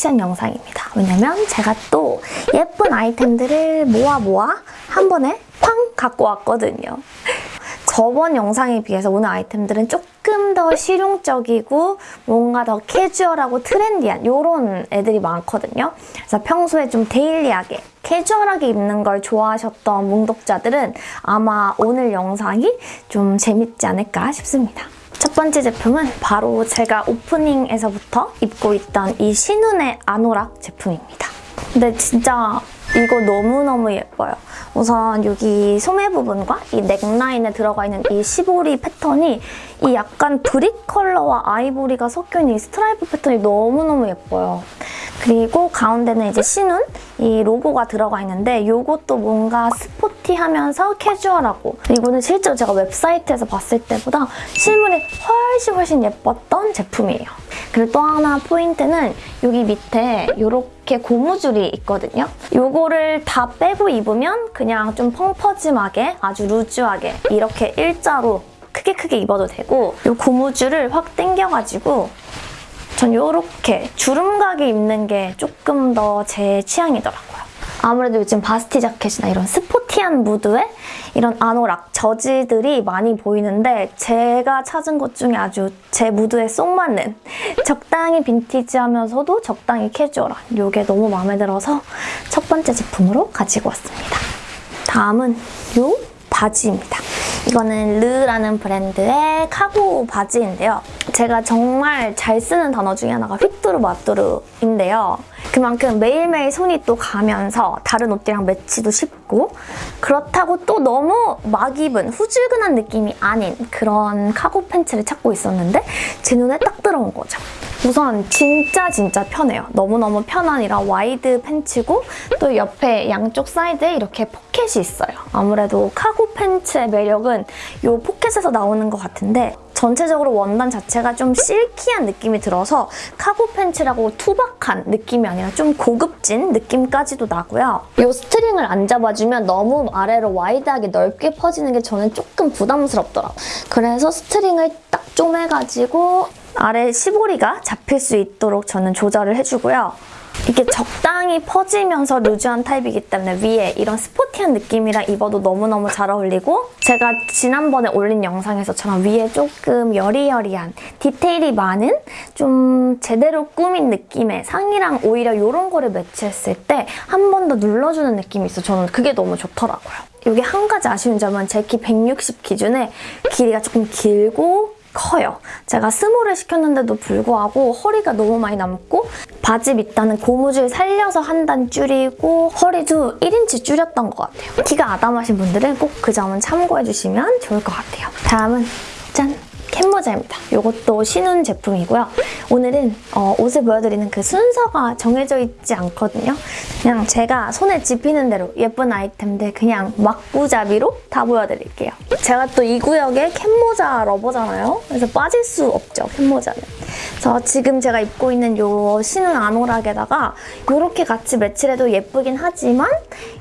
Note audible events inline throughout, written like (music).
패션 영상입니다. 왜냐면 제가 또 예쁜 아이템들을 모아 모아 한 번에 팡 갖고 왔거든요. 저번 영상에 비해서 오늘 아이템들은 조금 더 실용적이고 뭔가 더 캐주얼하고 trendy한 이런 애들이 많거든요. 그래서 평소에 좀 daily하게 캐주얼하게 입는 걸 좋아하셨던 뭉독자들은 아마 오늘 영상이 좀 재밌지 않을까 싶습니다. 첫 번째 제품은 바로 제가 오프닝에서부터 입고 있던 이 신운의 아노락 제품입니다. 근데 진짜 이거 너무너무 예뻐요. 우선 여기 소매 부분과 이 넥라인에 들어가 있는 이 시보리 패턴이 이 약간 brick 컬러와 아이보리가 섞여있는 이 스트라이프 패턴이 너무너무 예뻐요. 그리고 가운데는 이제 신운 이 로고가 들어가 있는데 이것도 뭔가 sporty하면서 캐주얼하고 이거는 실제로 제가 웹사이트에서 봤을 때보다 실물이 훨씬 훨씬 예뻤던 제품이에요. 그리고 또 하나 포인트는 여기 밑에 이렇게 고무줄이 있거든요. 이거를 다 빼고 입으면 그냥 좀 펑퍼짐하게 아주 루즈하게 이렇게 일자로 크게 크게 입어도 되고 이 고무줄을 확 당겨가지고 전 이렇게 주름가게 입는 게 조금 더 제 취향이더라고요. 아무래도 요즘 바스티 자켓이나 이런 스포티한 무드의 이런 아노락, 저지들이 많이 보이는데 제가 찾은 것 중에 아주 제 무드에 쏙 맞는 (laughs) 적당히 빈티지하면서도 적당히 캐주얼한 이게 너무 마음에 들어서 첫 번째 제품으로 가지고 왔습니다. 다음은 이 바지입니다. 이거는 르라는 브랜드의 카고 바지인데요. 제가 정말 잘 쓰는 단어 중에 하나가 휘뚜루 마뚜루인데요. 그만큼 매일매일 손이 또 가면서 다른 옷들이랑 매치도 쉽고 그렇다고 또 너무 막 입은 후줄근한 느낌이 아닌 그런 카고 팬츠를 찾고 있었는데 제 눈에 딱 들어온 거죠. 우선 진짜 진짜 편해요. 너무너무 편한 이런 wide 팬츠고 또 옆에 양쪽 사이드에 이렇게 포켓이 있어요. 아무래도 카고 팬츠의 매력은 이 포켓에서 나오는 것 같은데 전체적으로 원단 자체가 좀 silky한 느낌이 들어서 카고 팬츠라고 투박한 느낌이 아니라 좀 고급진 느낌까지도 나고요. 이 스트링을 안 잡아주면 너무 아래로 wide하게 넓게 퍼지는 게 저는 조금 부담스럽더라고요. 그래서 스트링을 딱 쪼매가지고 아래 시보리가 잡힐 수 있도록 저는 조절을 해주고요. 이게 적당히 퍼지면서 루즈한 타입이기 때문에 위에 이런 sporty한 느낌이랑 입어도 너무너무 잘 어울리고 제가 지난번에 올린 영상에서처럼 위에 조금 여리여리한 디테일이 많은 좀 제대로 꾸민 느낌의 상의랑 오히려 이런 거를 매치했을 때 한 번 더 눌러주는 느낌이 있어 저는 그게 너무 좋더라고요. 여기 한 가지 아쉬운 점은 제 키 160 기준에 길이가 조금 길고 커요. 제가 스몰을 시켰는데도 불구하고 허리가 너무 많이 남고 바지 밑단은 고무줄 살려서 한 단 줄이고 허리도 1인치 줄였던 것 같아요. 키가 아담하신 분들은 꼭 그 점은 참고해주시면 좋을 것 같아요. 다음은 짠! 캡모자입니다. 이것도 신운 제품이고요. 오늘은 어, 옷을 보여드리는 그 순서가 정해져 있지 않거든요. 그냥 제가 손에 집히는 대로 예쁜 아이템들 그냥 마구잡이로 다 보여드릴게요. 제가 또 이 구역에 캡모자 lover잖아요. 그래서 빠질 수 없죠, 캡모자는. 그래서 지금 제가 입고 있는 이 신운 아노락에다가 이렇게 같이 매치를 해도 예쁘긴 하지만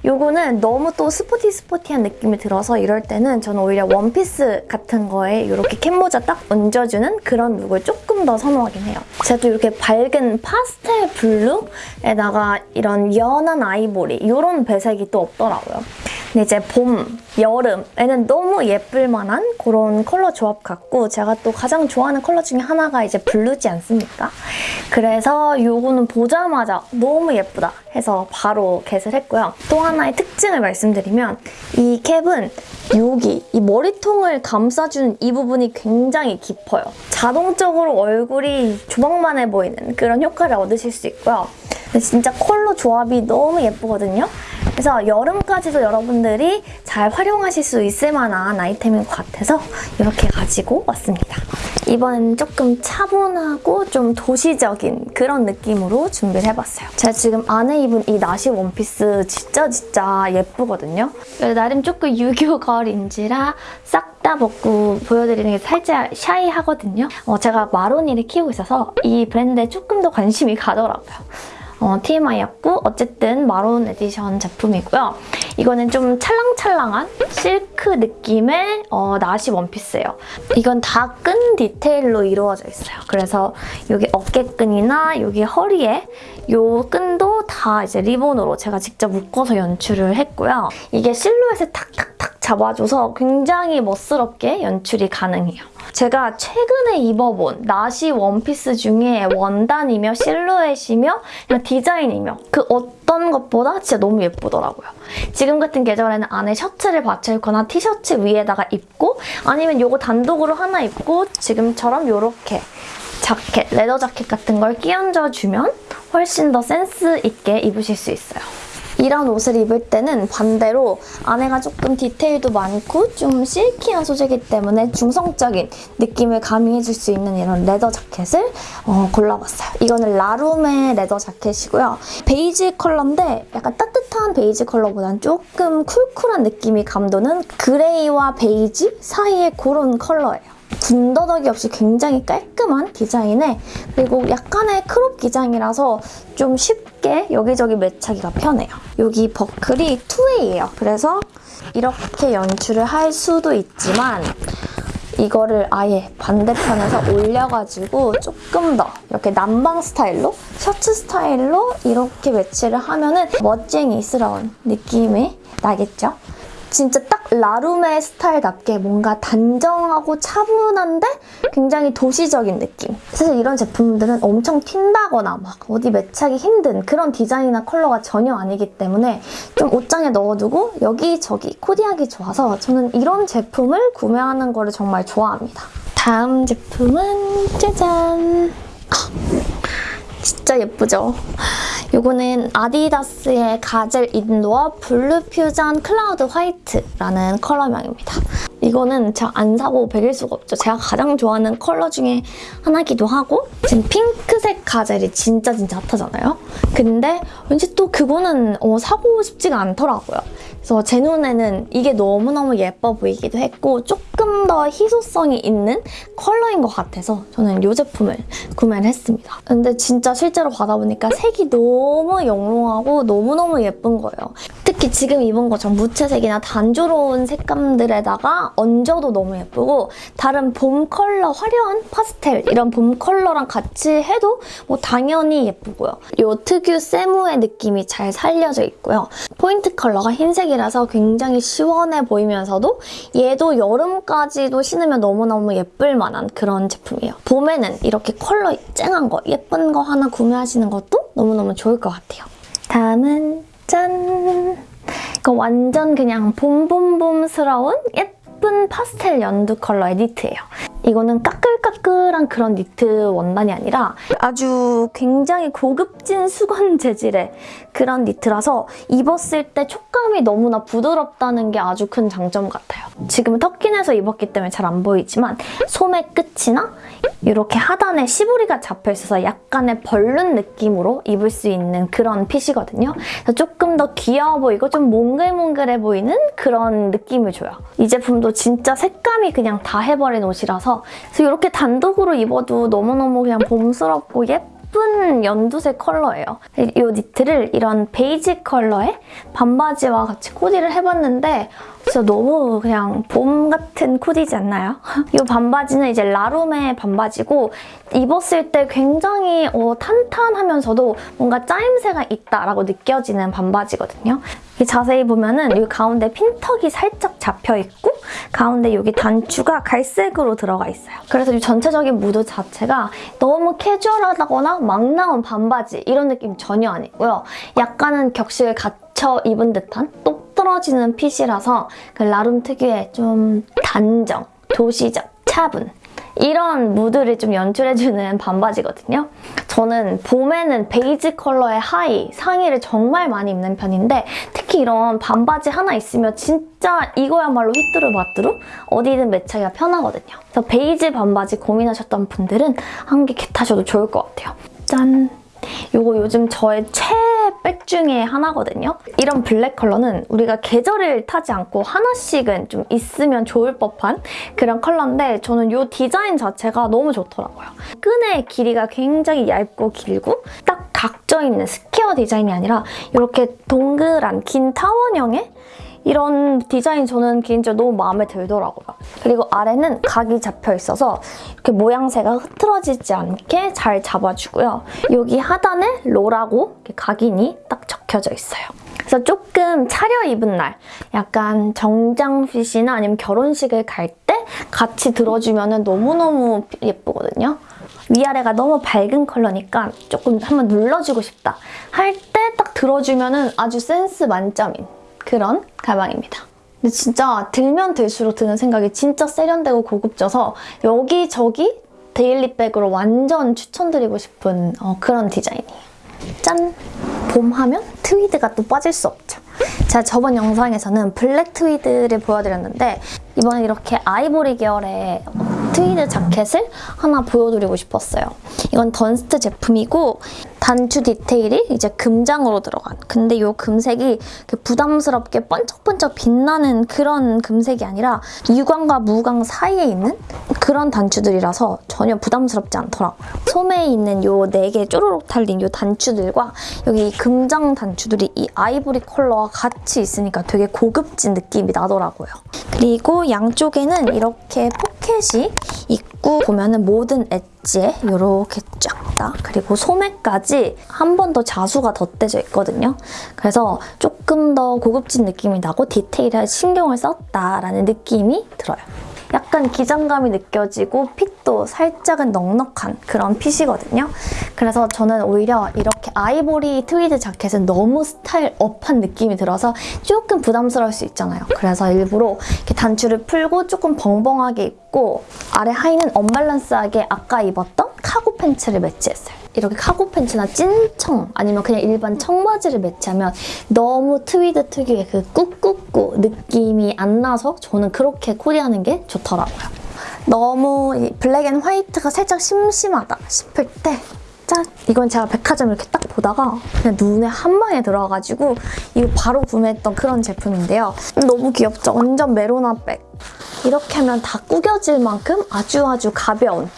이거는 너무 또 sporty sporty한 느낌이 들어서 이럴 때는 저는 오히려 원피스 같은 거에 이렇게 캡모자 딱 얹어주는 그런 룩을 조금 더 선호하긴 해요. 제가 또 이렇게 밝은 파스텔 블루에다가 이런 연한 아이보리 이런 배색이 또 없더라고요. 근데 이제 봄, 여름에는 너무 예쁠 만한 그런 컬러 조합 같고 제가 또 가장 좋아하는 컬러 중에 하나가 이제 블루지 않습니까? 그래서 이거는 보자마자 너무 예쁘다 해서 바로 get을 했고요. 또 하나의 특징을 말씀드리면 이 캡은 여기 이 머리통을 감싸주는 이 부분이 굉장히 깊어요. 자동적으로 얼굴이 조망만해 보이는 그런 효과를 얻으실 수 있고요. 근데 진짜 컬러 조합이 너무 예쁘거든요. 그래서 여름까지도 여러분들이 잘 활용하실 수 있을 만한 아이템인 것 같아서 이렇게 가지고 왔습니다. 이번엔 조금 차분하고 좀 도시적인 그런 느낌으로 준비를 해봤어요. 제가 지금 안에 입은 이 나시 원피스 진짜 진짜 예쁘거든요. 나름 조금 유교 걸인지라 싹다 벗고 보여드리는 게 살짝 shy하거든요. 어, 제가 마로니를 키우고 있어서 이 브랜드에 조금 더 관심이 가더라고요. 어, TMI였고 어쨌든 마론 에디션 제품이고요. 이거는 좀 찰랑찰랑한 실크 느낌의 어, 나시 원피스예요. 이건 다 끈 디테일로 이루어져 있어요. 그래서 여기 어깨끈이나 여기 허리에 요 끈도 다 이제 리본으로 제가 직접 묶어서 연출을 했고요. 이게 실루엣을 탁탁탁 잡아줘서 굉장히 멋스럽게 연출이 가능해요. 제가 최근에 입어본 나시 원피스 중에 원단이며 실루엣이며 디자인이며 그 어떤 것보다 진짜 너무 예쁘더라고요. 지금 같은 계절에는 안에 셔츠를 받쳐 입거나 티셔츠 위에다가 입고 아니면 이거 단독으로 하나 입고 지금처럼 이렇게 자켓, 레더 자켓 같은 걸 끼얹어 주면 훨씬 더 센스 있게 입으실 수 있어요. 이런 옷을 입을 때는 반대로 안에가 조금 디테일도 많고 좀 실키한 소재이기 때문에 중성적인 느낌을 가미해줄 수 있는 이런 leather 자켓을 어, 골라봤어요. 이거는 라룸의 leather 자켓이고요. 베이지 컬러인데 약간 따뜻한 베이지 컬러보다는 조금 cool cool한 느낌이 감도는 그레이와 베이지 사이의 그런 컬러예요. 군더더기 없이 굉장히 깔끔한 디자인에 그리고 약간의 크롭 기장이라서 좀 쉽게 여기저기 매차기가 편해요. 여기 버클이 two-way예요. 그래서 이렇게 연출을 할 수도 있지만 이거를 아예 반대편에서 올려가지고 조금 더 이렇게 남방 스타일로 셔츠 스타일로 이렇게 매치를 하면 은 멋쟁이스러운 느낌이 나겠죠? 진짜 딱 라룸의 스타일답게 뭔가 단정하고 차분한데 굉장히 도시적인 느낌. 사실 이런 제품들은 엄청 튄다거나 막 어디 매치하기 힘든 그런 디자인이나 컬러가 전혀 아니기 때문에 좀 옷장에 넣어두고 여기저기 코디하기 좋아서 저는 이런 제품을 구매하는 거를 정말 좋아합니다. 다음 제품은 짜잔! 진짜 예쁘죠? 이거는 아디다스의 Gazelle Indoor Blue Fusion Cloud White라는 컬러명입니다. 이거는 제가 안 사고 베길 수가 없죠. 제가 가장 좋아하는 컬러 중에 하나기도 하고 지금 핑크색 가젤이 진짜 진짜 hot하잖아요. 근데 왠지 또 그거는 어, 사고 싶지가 않더라고요. 그래서 제 눈에는 이게 너무너무 예뻐 보이기도 했고 조금 더 희소성이 있는 컬러인 것 같아서 저는 이 제품을 구매를 했습니다. 근데 진짜 실제로 받아보니까 색이 너무 영롱하고 너무너무 예쁜 거예요. 특히 지금 입은 것처럼 무채색이나 단조로운 색감들에다가 얹어도 너무 예쁘고 다른 봄 컬러, 화려한 파스텔 이런 봄 컬러랑 같이 해도 뭐 당연히 예쁘고요. 이 특유 세무의 느낌이 잘 살려져 있고요. 포인트 컬러가 흰색이라서 굉장히 시원해 보이면서도 얘도 여름까지도 신으면 너무너무 예쁠 만한 그런 제품이에요. 봄에는 이렇게 컬러 쨍한 거, 예쁜 거 하나 구매하시는 것도 너무너무 좋을 것 같아요. 다음은 짠! 이거 완전 그냥 봄봄봄스러운 예쁜 파스텔 연두 컬러의 니트예요. 이거는 까끌까끌한 그런 니트 원단이 아니라 아주 굉장히 고급진 수건 (laughs) 재질의 그런 니트라서 입었을 때 촉감이 너무나 부드럽다는 게 아주 큰 장점 같아요. 지금은 터킨에서 입었기 때문에 잘 안 보이지만 소매 끝이나 이렇게 하단에 시보리가 잡혀있어서 약간의 벌룬 느낌으로 입을 수 있는 그런 핏이거든요. 그래서 조금 더 귀여워 보이고 좀 몽글몽글해 보이는 그런 느낌을 줘요. 이 제품도 진짜 색감이 그냥 다 해버린 옷이라서 그래서 이렇게 단독으로 입어도 너무너무 그냥 봄스럽고 예쁜 연두색 컬러예요. 이 니트를 이런 베이지 컬러의 반바지와 같이 코디를 해봤는데 진짜 너무 그냥 봄 같은 코디지 않나요? (laughs) 이 반바지는 이제 라룸의 반바지고 입었을 때 굉장히 어, 탄탄하면서도 뭔가 짜임새가 있다라고 느껴지는 반바지거든요. 자세히 보면은 이 가운데 핀턱이 살짝 잡혀있고 가운데 여기 단추가 갈색으로 들어가 있어요. 그래서 이 전체적인 무드 자체가 너무 캐주얼하다거나 막 나온 반바지 이런 느낌 전혀 아니고요. 약간은 격식을 갖춰 입은 듯한 똑 떨어지는 fit이라서 그 라룸 특유의 좀 단정, 도시적, 차분 이런 무드를 좀 연출해주는 반바지거든요. 저는 봄에는 베이지 컬러의 하의, 상의를 정말 많이 입는 편인데 특히 이런 반바지 하나 있으면 진짜 이거야말로 히뚜루마뚜루 어디든 매치하기가 편하거든요. 그래서 베이지 반바지 고민하셨던 분들은 한 개 get하셔도 좋을 것 같아요. 짠! 이거 요즘 저의 최애 백 중에 하나거든요. 이런 블랙 컬러는 우리가 계절을 타지 않고 하나씩은 좀 있으면 좋을 법한 그런 컬러인데 저는 이 디자인 자체가 너무 좋더라고요. 끈의 길이가 굉장히 얇고 길고 딱 각져 있는 square 디자인이 아니라 이렇게 동그란 긴 타원형의 이런 디자인 저는 개인적으로 너무 마음에 들더라고요. 그리고 아래는 각이 잡혀 있어서 이렇게 모양새가 흐트러지지 않게 잘 잡아주고요. 여기 하단에 로라고 각인이 딱 적혀져 있어요. 그래서 조금 차려입은 날, 약간 정장핏이나 아니면 결혼식을 갈 때 같이 들어주면 너무너무 예쁘거든요. 위아래가 너무 밝은 컬러니까 조금 한번 눌러주고 싶다 할 때 딱 들어주면 아주 센스 만점인 그런 가방입니다. 근데 진짜 들면 들수록 드는 생각이 진짜 세련되고 고급져서 여기저기 daily bag으로 완전 추천드리고 싶은 어, 그런 디자인이에요. 짠! 봄 하면 트위드가 또 빠질 수 없죠. 제가 저번 영상에서는 블랙 트위드를 보여드렸는데 이번에 이렇게 아이보리 계열의 트위드 자켓을 하나 보여드리고 싶었어요. 이건 던스트 제품이고 단추 디테일이 이제 금장으로 들어간 근데 이 금색이 부담스럽게 번쩍번쩍 빛나는 그런 금색이 아니라 유광과 무광 사이에 있는 그런 단추들이라서 전혀 부담스럽지 않더라고요. 소매에 있는 요 네 개 쪼르륵 달린 요 단추들과 여기 금장 단추들이 이 아이보리 컬러와 같이 있으니까 되게 고급진 느낌이 나더라고요. 그리고 양쪽에는 이렇게 포켓이 있고 보면은 모든 엣지에 이렇게 쫙 다 그리고 소매까지 한 번 더 자수가 덧대져 있거든요. 그래서 조금 더 고급진 느낌이 나고 디테일에 신경을 썼다라는 느낌이 들어요. 약간 기장감이 느껴지고 fit도 살짝은 넉넉한 그런 fit이거든요. 그래서 저는 오히려 이렇게 아이보리 트위드 자켓은 너무 style up한 느낌이 들어서 조금 부담스러울 수 있잖아요. 그래서 일부러 이렇게 단추를 풀고 조금 벙벙하게 입고 아래 하의는 언밸런스하게 아까 입었던 cargo pants를 매치했어요. 이렇게 cargo pants나 찐청 아니면 그냥 일반 청바지를 매치하면 너무 트위드 특유의 그 꾸꾸꾸 느낌이 안 나서 저는 그렇게 코디하는 게 좋더라고요. 너무 black and white가 살짝 심심하다 싶을 때 짠! 이건 제가 백화점 이렇게 딱 보다가 그냥 눈에 한 방에 들어와가지고 이거 바로 구매했던 그런 제품인데요. 너무 귀엽죠? 완전 메로나 백. 이렇게 하면 다 구겨질 만큼 아주 아주 가벼운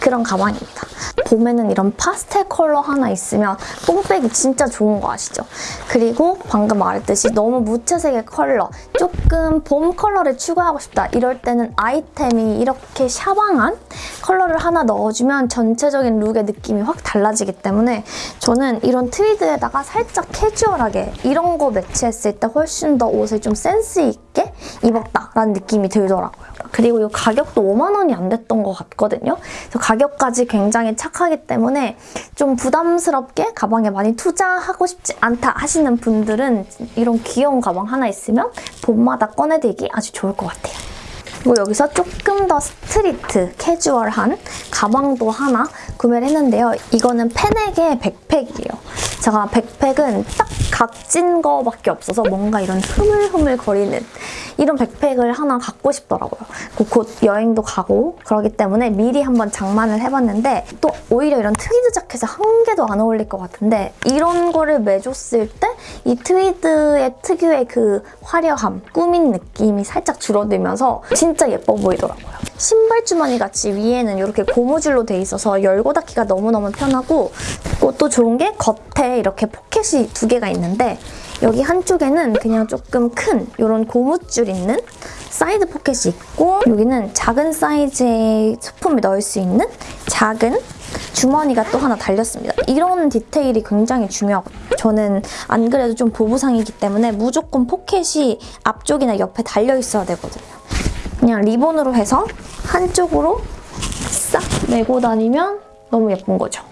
그런 가방입니다. 봄에는 이런 파스텔 컬러 하나 있으면 뽕백이 진짜 좋은 거 아시죠? 그리고 방금 말했듯이 너무 무채색의 컬러, 조금 봄 컬러를 추구하고 싶다 이럴 때는 아이템이 이렇게 샤방한 컬러를 하나 넣어주면 전체적인 룩의 느낌이 확 달라지기 때문에 저는 이런 트위드에다가 살짝 캐주얼하게 이런 거 매치했을 때 훨씬 더 옷을 좀 센스 있게 입었다라는 느낌이 들더라고요. 그리고 이 가격도 5만 원이 안 됐던 것 같거든요. 가격까지 굉장히 착하기 때문에 좀 부담스럽게 가방에 많이 투자하고 싶지 않다 하시는 분들은 이런 귀여운 가방 하나 있으면 봄마다 꺼내들기 아주 좋을 것 같아요. 그리고 여기서 조금 더 street, 캐주얼한 가방도 하나 구매를 했는데요. 이거는 펜에게 백팩이에요. 제가 백팩은 딱 각진 거밖에 없어서 뭔가 이런 흐물흐물 거리는 이런 백팩을 하나 갖고 싶더라고요. 곧 여행도 가고 그러기 때문에 미리 한번 장만을 해봤는데 또 오히려 이런 트위드 자켓에 한 개도 안 어울릴 것 같은데 이런 거를 매줬을 때 이 트위드의 특유의 그 화려함, 꾸민 느낌이 살짝 줄어들면서 진짜 예뻐 보이더라고요. 신발 주머니 같이 위에는 이렇게 고무줄로 돼 있어서 열고 닫기가 너무너무 편하고 또 좋은 게 겉에 이렇게 포켓이 두 개가 있는데 여기 한쪽에는 그냥 조금 큰 이런 고무줄 있는 사이드 포켓이 있고 여기는 작은 사이즈의 소품을 넣을 수 있는 작은 주머니가 또 하나 달렸습니다. 이런 디테일이 굉장히 중요하거든요. 저는 안 그래도 좀 보부상이기 때문에 무조건 포켓이 앞쪽이나 옆에 달려 있어야 되거든요. 그냥 리본으로 해서 한쪽으로 싹 메고 다니면 너무 예쁜 거죠.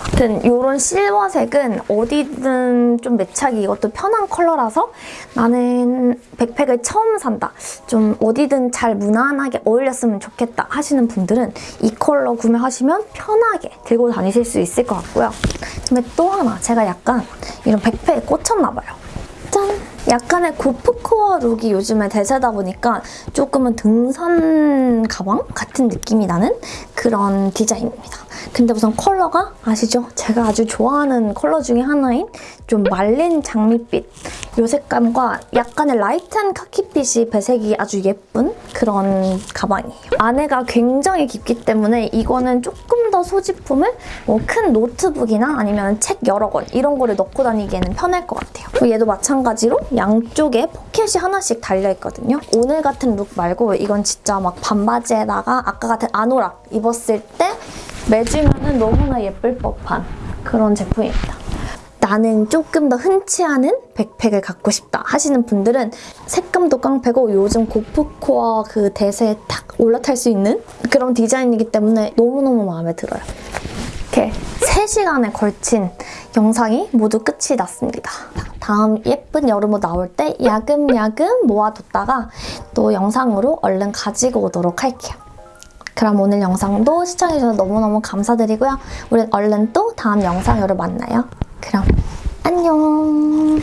아무튼 이런 실버색은 어디든 좀 매착이 이것도 편한 컬러라서 나는 백팩을 처음 산다. 좀 어디든 잘 무난하게 어울렸으면 좋겠다 하시는 분들은 이 컬러 구매하시면 편하게 들고 다니실 수 있을 것 같고요. 근데 또 하나 제가 약간 이런 백팩에 꽂혔나 봐요. 짠! 약간의 고프코어 룩이 요즘에 대세다 보니까 조금은 등산 가방 같은 느낌이 나는 그런 디자인입니다. 근데 우선 컬러가 아시죠? 제가 아주 좋아하는 컬러 중에 하나인 좀 말린 장밋빛 이 색감과 약간의 light한 카키빛이 배색이 아주 예쁜 그런 가방이에요. 안에가 굉장히 깊기 때문에 이거는 조금 더 소지품을 뭐 큰 노트북이나 아니면 책 여러 권 이런 거를 넣고 다니기에는 편할 것 같아요. 얘도 마찬가지로 양쪽에 포켓이 하나씩 달려있거든요. 오늘 같은 룩 말고 이건 진짜 막 반바지에다가 아까 같은 아노락 입었을 때 매주면은 너무나 예쁠 법한 그런 제품입니다. 나는 조금 더 흔치 않은 백팩을 갖고 싶다 하시는 분들은 색감도 깡패고 요즘 고프코어 그 대세에 탁 올라탈 수 있는 그런 디자인이기 때문에 너무너무 마음에 들어요. 이렇게 3시간에 걸친 영상이 모두 끝이 났습니다. 다음 예쁜 여름옷 나올 때 야금야금 모아뒀다가 또 영상으로 얼른 가지고 오도록 할게요. 그럼 오늘 영상도 시청해주셔서 너무너무 감사드리고요. 우린 얼른 또 다음 영상으로 만나요. 그럼 안녕!